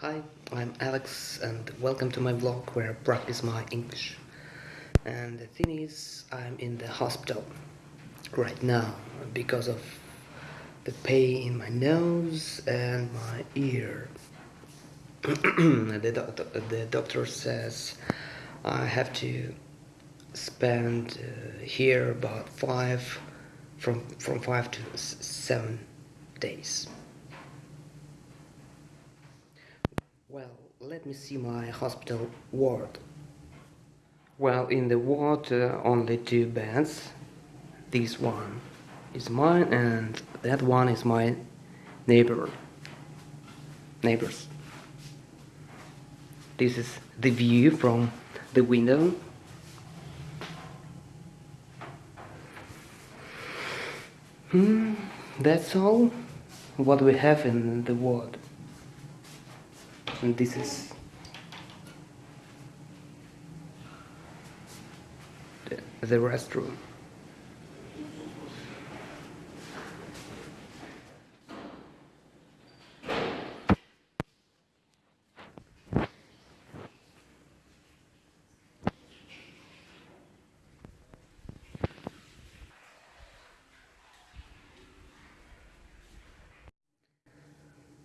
Hi, I'm Alex and welcome to my vlog where I practice my English. And the thing is, I'm in the hospital right now because of the pain in my nose and my ear. the, doctor, the doctor says I have to spend uh, here about five, from, from five to seven days. Well, let me see my hospital ward. Well, in the ward, uh, only two beds. This one is mine, and that one is my neighbor. Neighbors. This is the view from the window. Hmm, that's all what we have in the ward and this is the, restroom.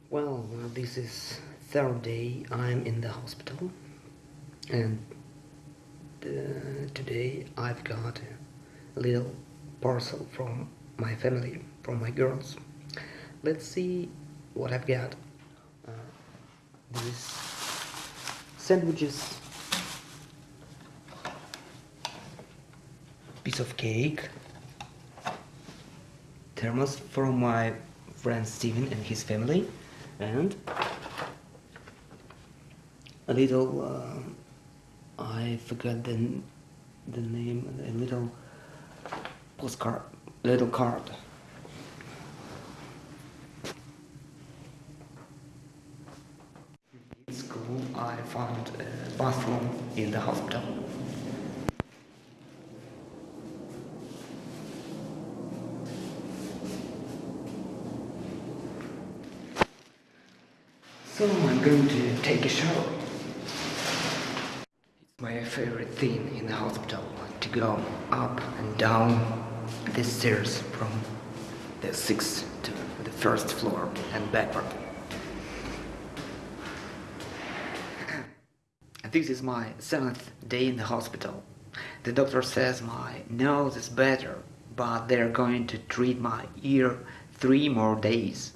Well, this is third day I'm in the hospital and uh, today I've got a little parcel from my family, from my girls. Let's see what I've got. Uh, these sandwiches, piece of cake, thermos from my friend Steven and his family, and a little uh, I forgot the the name a little postcard little card. In school I found a bathroom in the hospital. So I'm going to take a shower my favorite thing in the hospital to go up and down the stairs from the sixth to the first floor and backward. This is my seventh day in the hospital. The doctor says my nose is better, but they're going to treat my ear three more days.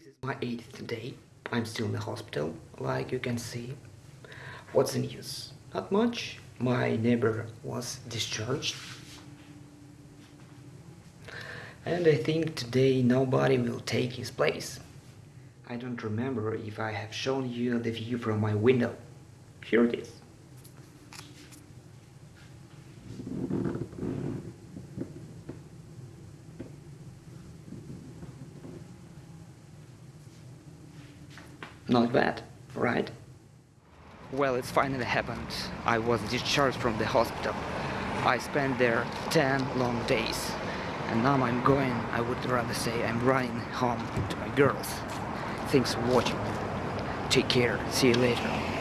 This is my eighth day. I'm still in the hospital, like you can see. What's the news? Not much. My neighbor was discharged. And I think today nobody will take his place. I don't remember if I have shown you the view from my window. Here it is. Not bad, right? Well, it's finally happened. I was discharged from the hospital. I spent there 10 long days. And now I'm going, I would rather say I'm running home to my girls. Thanks for watching. Take care. See you later.